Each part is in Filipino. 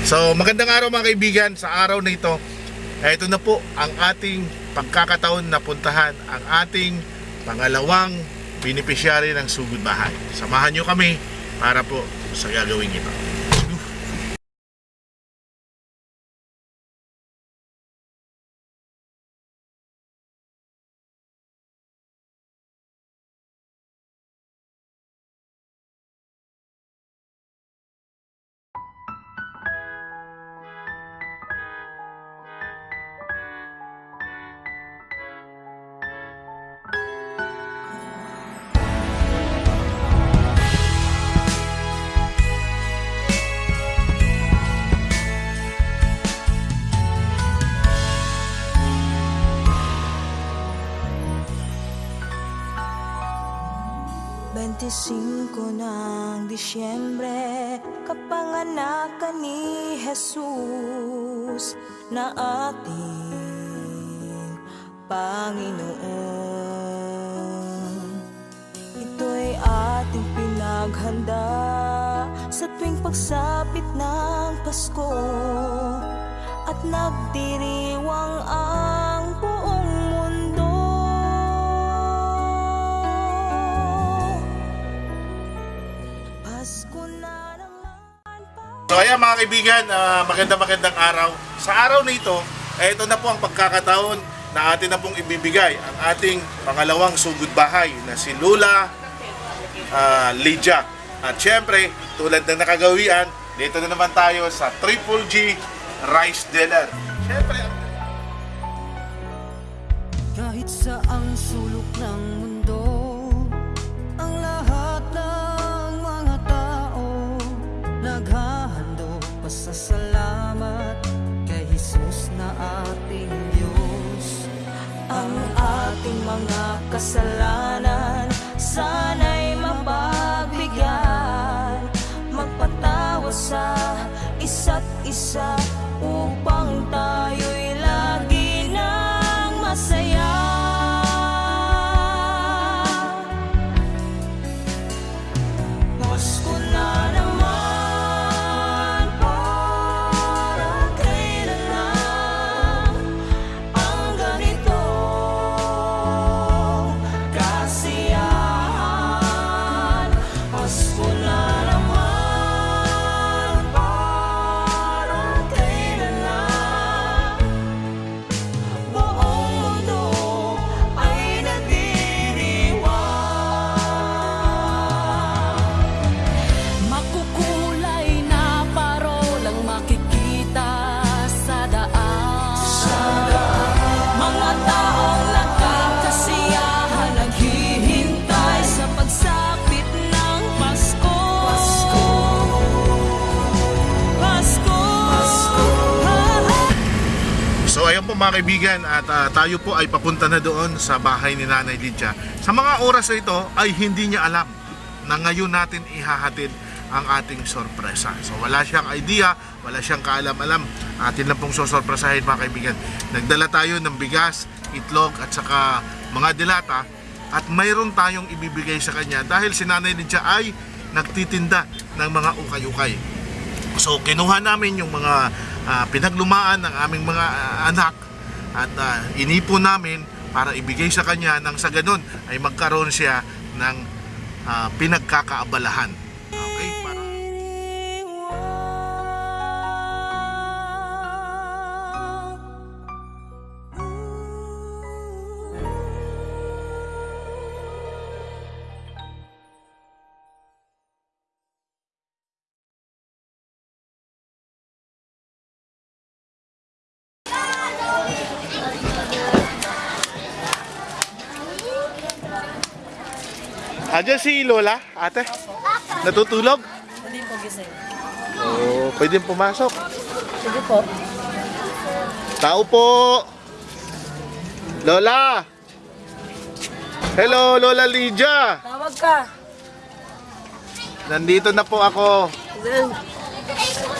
So, magandang araw mga kaibigan. Sa araw na ito, ito na po ang ating pagkakataon na puntahan ang ating pangalawang beneficiary ng sugod bahay. Samahan nyo kami para po sa gagawin ito. Bentisinko ng Disyembre Kapanganak ka ni Jesus Na ating Panginoon. Ito'y ating pinaghanda Sa tuwing pagsapit ng Pasko At nagdiriwang ang ayan mga kaibigan, ah, maganda magandang araw. Sa araw na ito, eh, ito na po ang pagkakataon na atin na pong ibibigay ang ating pangalawang sugod bahay na si Lula ah, Lydia. At syempre, tulad ng nakagawian, dito na naman tayo sa Triple G Rice Dealer. Syempre, ang Kahit saang sulok ng po mga kaibigan at ah, tayo po ay papunta na doon sa bahay ni Nanay Lydia. Sa mga oras na ito ay hindi niya alam na ngayon natin ihahatid ang ating sorpresa. So wala siyang idea, wala siyang kaalam-alam. Atin lang pong sosorpresahin mga kaibigan. Nagdala tayo ng bigas, itlog at saka mga dilata at mayroon tayong ibibigay sa kanya dahil si Nanay Lydia ay nagtitinda ng mga ukay-ukay. So kinuha namin yung mga ah, pinaglumaan ng aming mga ah, anak at ah, inipon namin para ibigay sa kanya nang sa ganun ay magkaroon siya ng ah, pinagkakaabalahan. Andiyan si Lola, ate? Natutulog? Hindi po gising. Oo, pwede pumasok. Sige po. Tao po! Lola! Hello, Lola Lydia! Tawag ka. Nandito na po ako.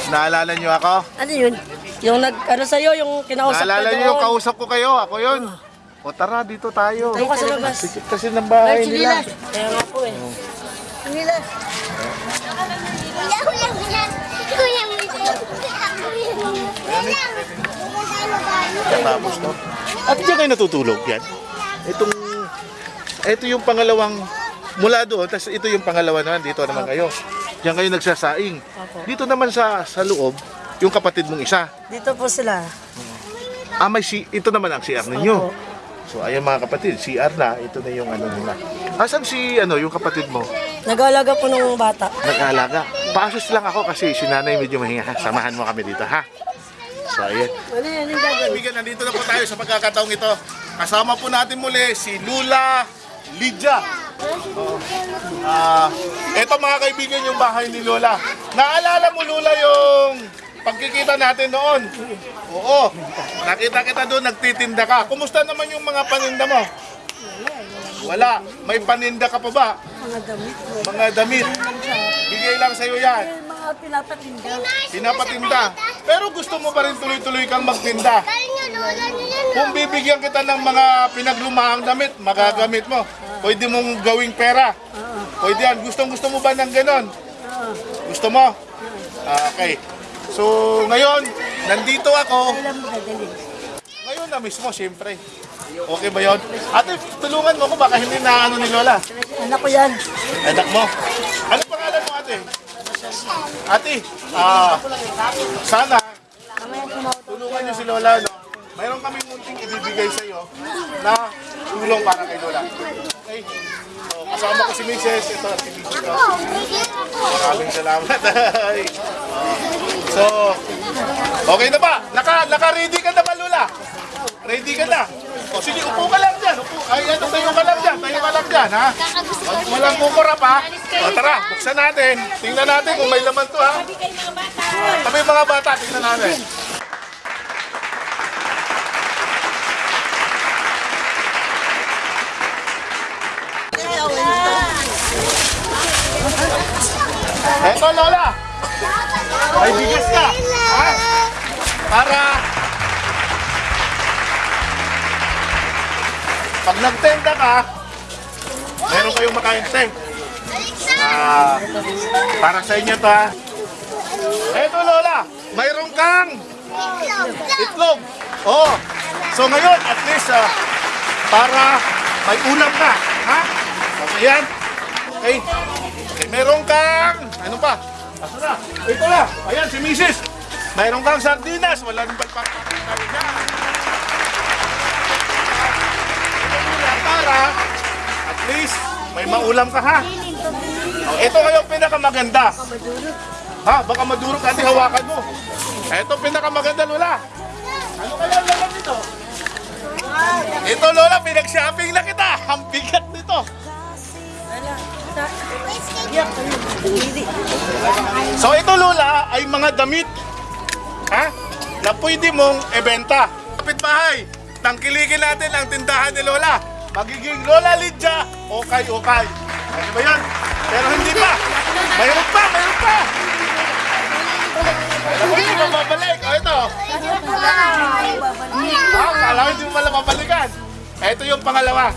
Naalala niyo ako? Ano yun? Yung nag, ano sa'yo, yung kinausap Naalala ka niyo yung kausap ko kayo? Ako yun. O tara, dito tayo. Ka sa labas. Sikit kasi ng bahay Ay, nila. Kaya nga po eh. Kuya, kuya, kuya. Kuya, kuya. Ano Tapos to. At diyan kayo natutulog yan? Itong, ito yung pangalawang, mula doon, tapos ito yung pangalawa naman, dito naman kayo. Diyan kayo nagsasaing. Dito naman sa sa loob, yung kapatid mong isa. Dito po sila. Ah, may si, ito naman ang CR ninyo. Opo. So, ayan mga kapatid, CR na, ito na yung ano nila. Asan si, ano, yung kapatid mo? Nag-aalaga po ng bata. Nag-aalaga. Paasos lang ako kasi si nanay medyo mahinga. Samahan mo kami dito, ha? So, ayan. Ano yan yung gagawin? Kaibigan, nandito na po tayo sa pagkakataong ito. Kasama po natin muli si Lula. Oh. Ah, ito mga kaibigan yung bahay ni Lola. Naalala mo Lula yung pagkikita natin noon? Oo. Nakita kita doon, nagtitinda ka. Kumusta naman yung mga paninda mo? Wala. May paninda ka pa ba? Mga damit. Mga damit. Bigay lang sa'yo yan. Mga pinapatinda. Pinapatinda. Pero gusto mo pa rin tuloy-tuloy kang magtinda. Kung bibigyan kita ng mga pinaglumahang damit, magagamit mo. Pwede mong gawing pera. Pwede yan. Gustong gusto mo ba ng ganon? Gusto mo? Okay. So, ngayon, nandito ako. Ngayon na mismo, siyempre. Okay ba yun? Ate, tulungan mo ko baka hindi na ano ni Lola. Anak ko yan. Anak mo. Ano pangalan mo ate? Ate, ah, sana tulungan niyo si Lola, no? Mayroon kaming munting ibibigay sa iyo na tulong para kay Lola. Okay? So, kasama ko si Mrs. Ito, si Mrs. ko. Maraming salamat. So, okay na ba? Naka, naka-ready ka na ba, Lola? Ready ka na? O sige, upo ka lang dyan. Upo. Ay, ano, tayo ka lang dyan. Tayo ka lang dyan, ha? Walang kukurap, ha? O, tara, buksan natin. Tingnan natin kung may laman to, ha? Kami mga bata, tingnan natin. Eto, Lola. May bigas ka. Ha? Para pag nagtenda ka, meron kayong makain tent. Ah, para sa inyo to ha. Eto Lola, mayroon kang itlog. Oh. So ngayon, at least ah, para may ulam ka, ha? Okay yan. Okay. okay. Meron kang, ano pa? Asa na? Ito na. Ayan, si Mrs. Mayroon kang sardinas. Wala nang pagpapakita rin para at least may maulam ka ha. Oh, ito ngayon pinakamaganda. Ha, baka madurog kasi hawakan mo. Ito pinakamaganda Lola. Ano kaya laman nito? Ito Lola, pinag-shopping na kita. Ang bigat nito. So ito Lola ay mga damit ha, na pwede mong ebenta. Kapitbahay, tangkilikin natin ang tindahan ni Lola. Magiging Lola Lydia, okay-okay. Ano ba yan? Pero hindi pa. Mayroon pa, mayroon pa. Alam mo, hindi mo babalik. O ito. Ha, kala ko hindi mo pala babalikan. Ito yung pangalawa.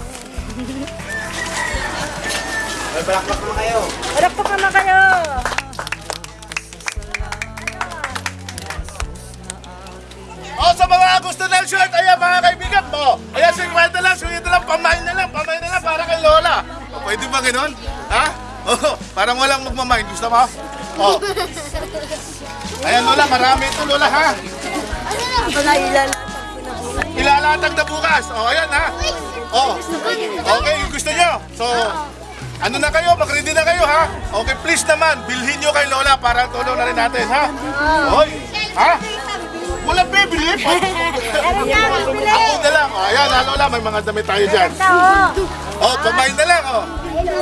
Anak po ka na kayo. O sa mga gusto ng short, ayan mga kaibigan mo. Ayan, 50 lang, 50 lang, pamain na lang, pamain na lang para kay Lola. O, pwede ba ganun? Ha? O, parang walang magmamain. Gusto mo? O. Ayan Lola, marami ito Lola ha. Na ilalatag. Ilalatag na bukas. O, ayan ha. O. Okay, gusto nyo. So, ano na kayo? Mag-ready na kayo ha. Okay, please naman, bilhin nyo kay Lola para tulong na rin natin ha. Hoy. Ha? Walang bibili? Ako na lang. O, ayan ha Lola, may mga damit tayo dyan. Oh, pamain na lang, oh.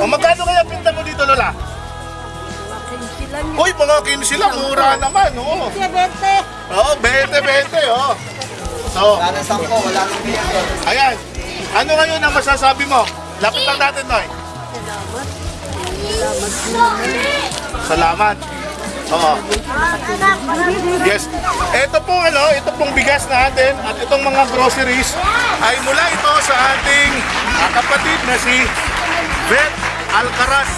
O, magkano kaya pinta mo dito, Lola? Uy, mga 15 lang, mura naman, oo. Oo, 20, 20, oh. So, Wala nang sampo, wala nang biyak. ayan. Ano ngayon ang masasabi mo? Lapit lang natin, Noy. Salamat. Yes. Ito pong ano, ito pong bigas natin at itong mga groceries ay mula ito sa ating ah, kapatid na si Beth Alcaraz.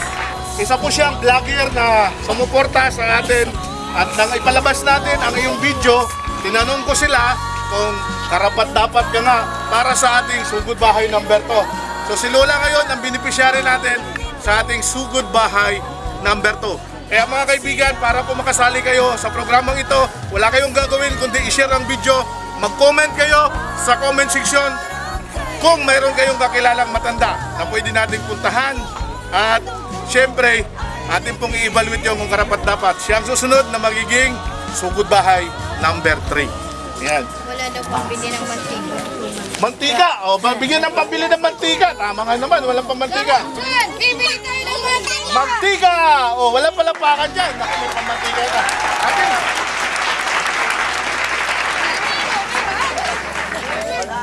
Isa po siyang vlogger na sumuporta sa atin at nang ipalabas natin ang iyong video tinanong ko sila kung karapat dapat ka nga para sa ating sugod bahay number 2. So si Lola ngayon ang beneficiary natin sa ating sugod bahay number 2. Kaya mga kaibigan, para po makasali kayo sa programang ito, wala kayong gagawin kundi i-share ang video, mag-comment kayo sa comment section kung mayroon kayong kakilalang matanda na pwede nating puntahan. At syempre atin pong i-evaluate yung kung karapat dapat. Siya ang susunod na magiging sugod bahay number 3 yan Wala daw pang bili ng mantika. mantika? O bigyan ng pambili ng mantika. Tama nga naman walang pamantika. Bibili tayo ng mantika! mantika o wala palapakan dyan Naku, may pamantika na atin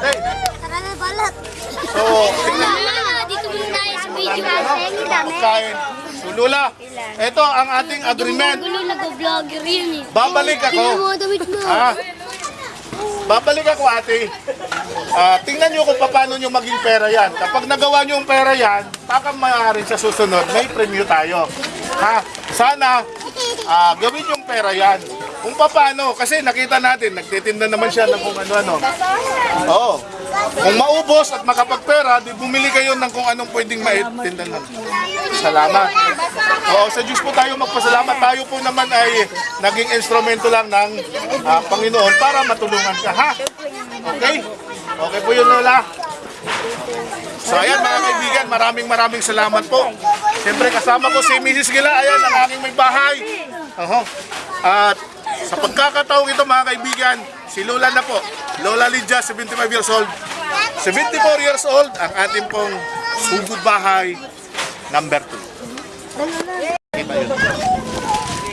hey, Tara na balat. so tingnan dito muna tayo sa video. Dami. Kain. Lula, ito ang ating agreement. Gulo nag-vlogger yun eh. Babalik ako. Damit mo. Ah, babalik ako ate. Ah, tingnan nyo kung paano nyo maging pera yan. Kapag nagawa nyo yung pera yan, baka maaaring sa susunod, may premyo tayo. Ha? Sana, ah, gawin yung pera yan. Kung paano, kasi nakita natin, nagtitinda naman siya ng kung ano-ano. Oo. Kung maubos at makapagpera, di bumili kayo ng kung anong pwedeng maitinda ng. Salamat. Oo, sa Diyos po tayo magpasalamat. Tayo po naman ay naging instrumento lang ng ah, Panginoon para matulungan ka, ha? Okay? Okay po yun, Lola. So ayan mga kaibigan, maraming maraming salamat po. Siyempre kasama ko si Mrs. Gila, ayan ang aking may bahay. Oho. At sa pagkakataong ito mga kaibigan, si Lola na po. Lola Lydia, 75 years old. 74 years old, ang ating pong sugod bahay number 2. Kita yun.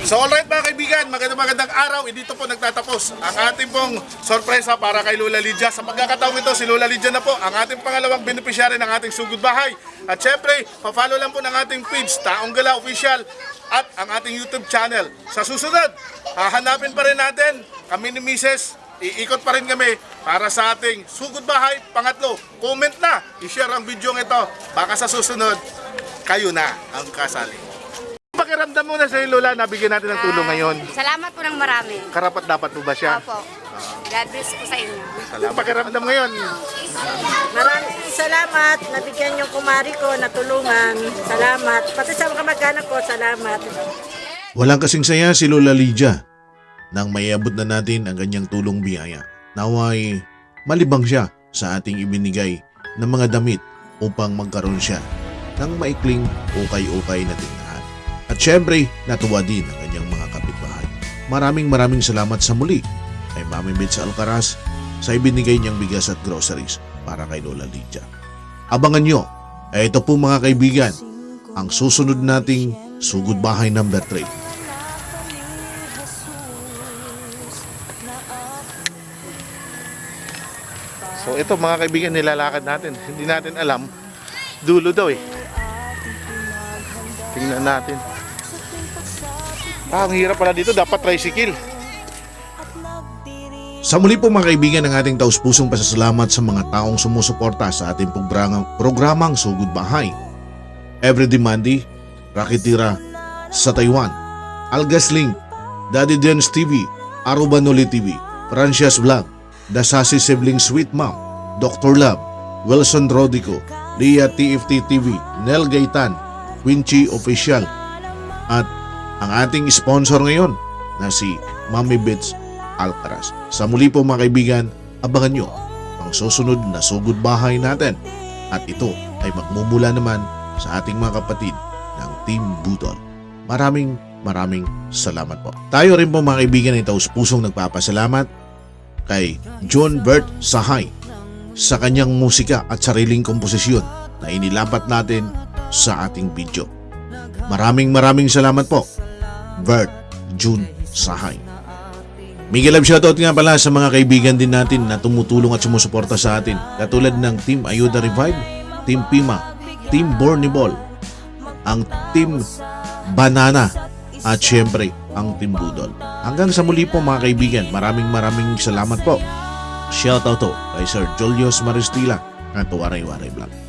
So alright mga kaibigan, magandang magandang araw. Eh, dito po nagtatapos ang ating pong sorpresa para kay Lola Lydia. Sa pagkakataong ito, si Lola Lydia na po ang ating pangalawang beneficiary ng ating sugod bahay. At syempre, pa-follow lang po ng ating page, Taong Gala Official at ang ating YouTube channel. Sa susunod, hahanapin pa rin natin kami ni Mrs. Iikot pa rin kami para sa ating sugod bahay. Pangatlo, comment na, i-share ang video ito. Baka sa susunod, kayo na ang kasali. Pakiramdam mo na sa Lola, nabigyan natin ng tulong ngayon. Salamat po ng marami. Karapat dapat po ba siya? Opo. God bless po sa inyo. Salamat. Pakiramdam ngayon. Maraming salamat. Nabigyan yung kumari ko, natulungan. Salamat. Pati sa mga kamag-anak ko, salamat. Walang kasing saya si Lola Lydia nang mayabot na natin ang kanyang tulong biyaya. Naway malibang siya sa ating ibinigay ng mga damit upang magkaroon siya ng maikling ukay-ukay na tindahan. At syempre, natuwa din ang kanyang mga kapitbahay. Maraming maraming salamat sa muli kay Mami Mitz Alcaraz sa ibinigay niyang bigas at groceries para kay Lola Lydia. Abangan nyo, ito po mga kaibigan, ang susunod nating sugod bahay number 3. Ito mga kaibigan, nilalakad natin. Hindi natin alam. Dulo daw eh. Tingnan natin. Ah, ang hirap pala dito. Dapat tricycle. Sa muli po mga kaibigan ng ating taus-pusong pasasalamat sa mga taong sumusuporta sa ating programang, programang Sugod Bahay. Everyday Monday, Rakitira sa Taiwan, Algas Link, Daddy Dens TV, Arubanoli TV, Francias Vlog, Sassy Sibling Sweet Mom, Dr. Love, Wilson Rodico, Lia TFT TV, Nel Gaitan, Quincy Official, at ang ating sponsor ngayon na si Mami Bits Alcaraz. Sa muli po mga kaibigan, abangan nyo ang susunod na sugod bahay natin at ito ay magmumula naman sa ating mga kapatid ng Team Budol. Maraming maraming salamat po. Tayo rin po mga kaibigan ay taus pusong nagpapasalamat kay John Bert Sahay sa kanyang musika at sariling komposisyon na inilapat natin sa ating video. Maraming maraming salamat po, Bert June Sahay. Miguel Love shoutout nga pala sa mga kaibigan din natin na tumutulong at sumusuporta sa atin katulad ng Team Ayuda Revive, Team Pima, Team Borniball, ang Team Banana at syempre ang Team Budol. Hanggang sa muli po mga kaibigan, maraming maraming salamat po. Shoutout to kay Sir Julius Maristila at Waray Waray Vlog.